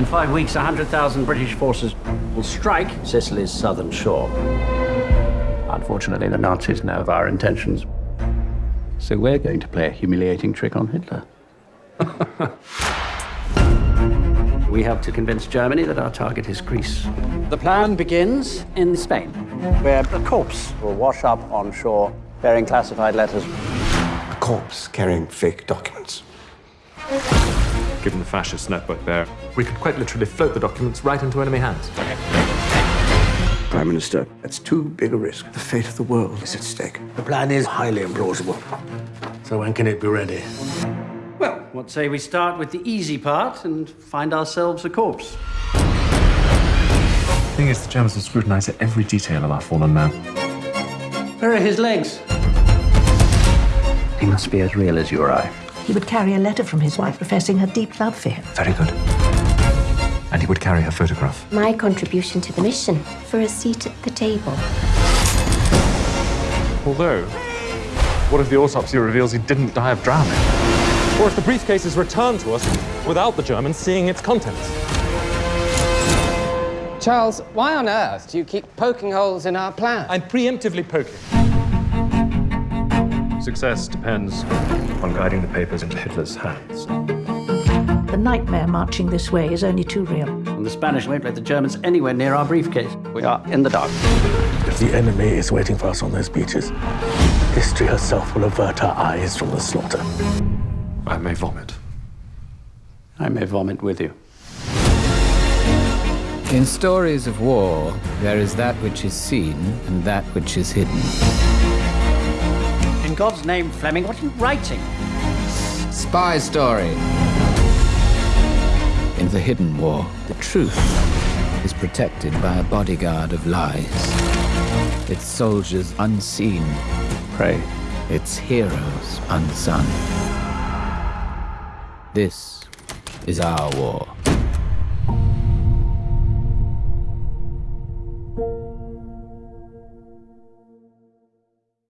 In five weeks, 100,000 British forces will strike Sicily's southern shore. Unfortunately, the Nazis know of our intentions. So we're going to play a humiliating trick on Hitler. we have to convince Germany that our target is Greece. The plan begins in Spain, where a corpse will wash up on shore bearing classified letters. A corpse carrying fake documents. Given the fascist network there, we could quite literally float the documents right into enemy hands. Prime Minister, that's too big a risk. The fate of the world is at stake. The plan is highly implausible. So when can it be ready? Well, what say we start with the easy part and find ourselves a corpse? The thing is, the Germans will scrutinize every detail of our fallen man. Where are his legs? He must be as real as you or I. He would carry a letter from his wife professing her deep love for him. Very good. And he would carry her photograph. My contribution to the mission for a seat at the table. Although, what if the autopsy reveals he didn't die of drowning? Or if the briefcase is returned to us without the Germans seeing its contents? Charles, why on earth do you keep poking holes in our plan? I'm preemptively poking. Success depends on guiding the papers into Hitler's hands. The nightmare marching this way is only too real. And the Spanish won't let the Germans anywhere near our briefcase. We are in the dark. If the enemy is waiting for us on those beaches, history herself will avert our eyes from the slaughter. I may vomit. I may vomit with you. In stories of war, there is that which is seen and that which is hidden. In God's name, Fleming, what are you writing? Spy story. In the hidden war, the truth is protected by a bodyguard of lies. Its soldiers unseen. Pray. Its heroes unsung. This is our war.